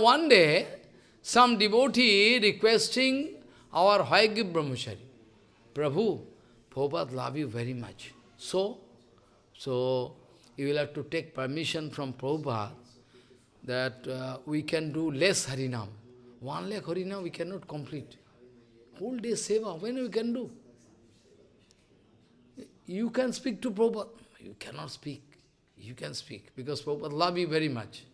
One day, some devotee requesting our Hayagriva Brahmachari, Prabhu, Prabhupada love you very much. So, so you will have to take permission from Prabhupada that uh, we can do less Harinam. One lakh Harinam we cannot complete. Whole day Seva, when we can do? You can speak to Prabhupada. You cannot speak. You can speak, because Prabhupada love you very much.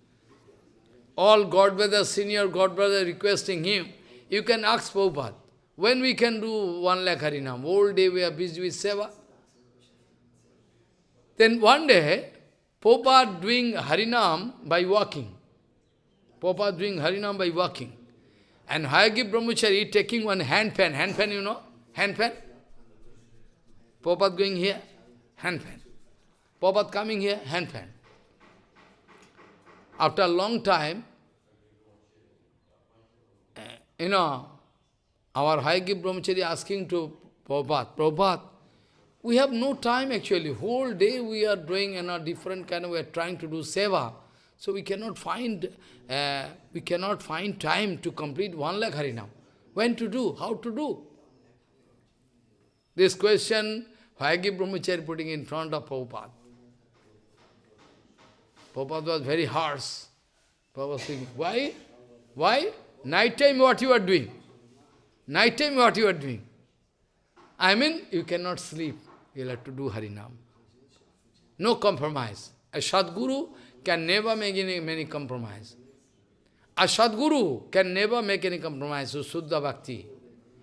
All God brothers, senior God brothers requesting him, you can ask Prabhupada, when we can do one lakh Harinam? All day we are busy with Seva. Then one day, Prabhupada doing Harinam by walking. Prabhupada doing Harinam by walking. And Hayagriva Brahmachari taking one hand pen. Hand pen, you know? Hand pen. Prabhupada going here, hand pen. Prabhupada coming here, hand pen. After a long time, you know, our Hayagriva Brahmachari asking to Prabhupada, Prabhupada, we have no time actually. Whole day we are doing you know, different kind of, we are trying to do seva. So we cannot find, uh, we cannot find time to complete one lakh harinam. When to do? How to do? This question, Hayagriva Brahmachari putting in front of Prabhupada. Prabhupada was very harsh. Prabhupada was thinking, why? Why? Night time what you are doing? Night time what you are doing? I mean, you cannot sleep. You will have to do Harinam. No compromise. A Sadguru can never make any, any compromise. A Sadguru can never make any compromise with Suddha Bhakti.